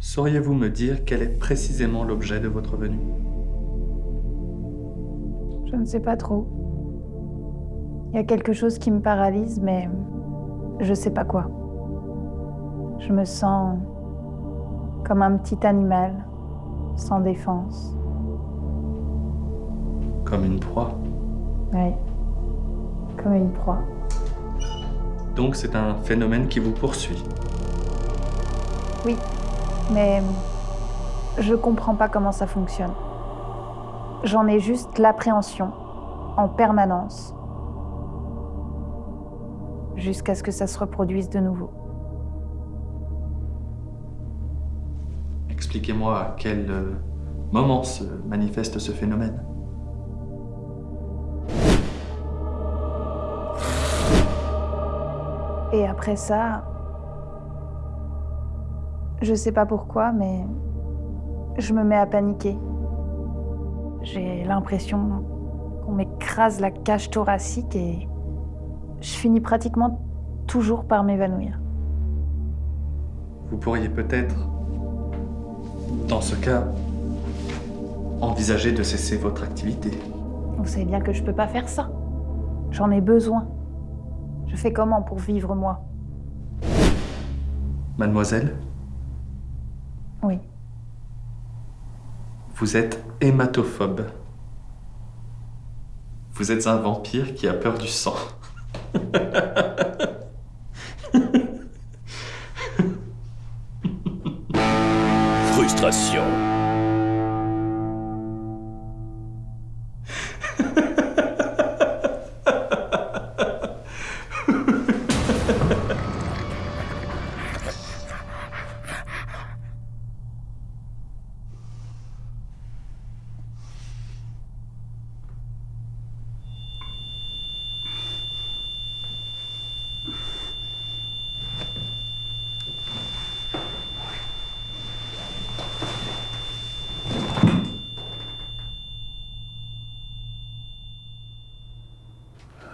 Sauriez-vous me dire quel est précisément l'objet de votre venue? Je ne sais pas trop. Il y a quelque chose qui me paralyse, mais je sais pas quoi. Je me sens comme un petit animal, sans défense. Comme une proie. Oui, comme une proie. Donc c'est un phénomène qui vous poursuit. Oui, mais je comprends pas comment ça fonctionne. J'en ai juste l'appréhension, en permanence, jusqu'à ce que ça se reproduise de nouveau. Expliquez-moi à quel euh, moment se manifeste ce phénomène. Et après ça, je sais pas pourquoi, mais je me mets à paniquer. J'ai l'impression qu'on m'écrase la cage thoracique et je finis pratiquement toujours par m'évanouir. Vous pourriez peut-être, dans ce cas, envisager de cesser votre activité. Vous savez bien que je peux pas faire ça. J'en ai besoin. Je fais comment pour vivre, moi? Mademoiselle, Oui. vous êtes hématophobe. Vous êtes un vampire qui a peur du sang. Frustration.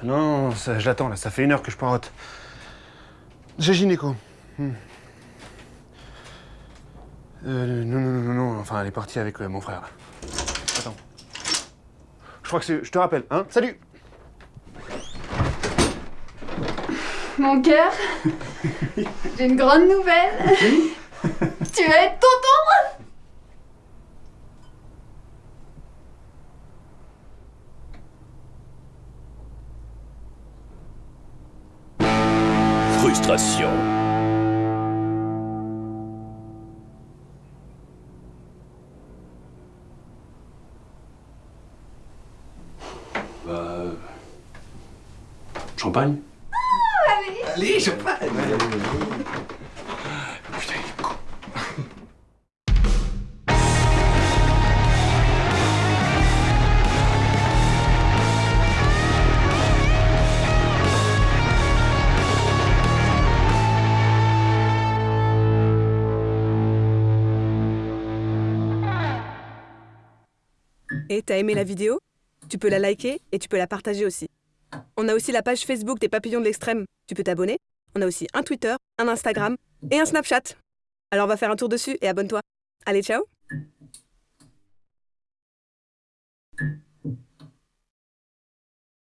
Non, ça, je l'attends là, ça fait une heure que je poireaute. J'ai gynéco. Hmm. Euh, non, non, non, non, enfin, elle est partie avec euh, mon frère. là. Attends. Je crois que c'est. Je te rappelle, hein Salut Mon cœur, j'ai une grande nouvelle. tu vas être tonton Frustration. Bah. Champagne? Allez, champagne Putain, Et t'as aimé la vidéo? Tu peux la liker et tu peux la partager aussi. On a aussi la page Facebook des Papillons de l'Extrême. Tu peux t'abonner. On a aussi un Twitter, un Instagram et un Snapchat. Alors on va faire un tour dessus et abonne-toi. Allez, ciao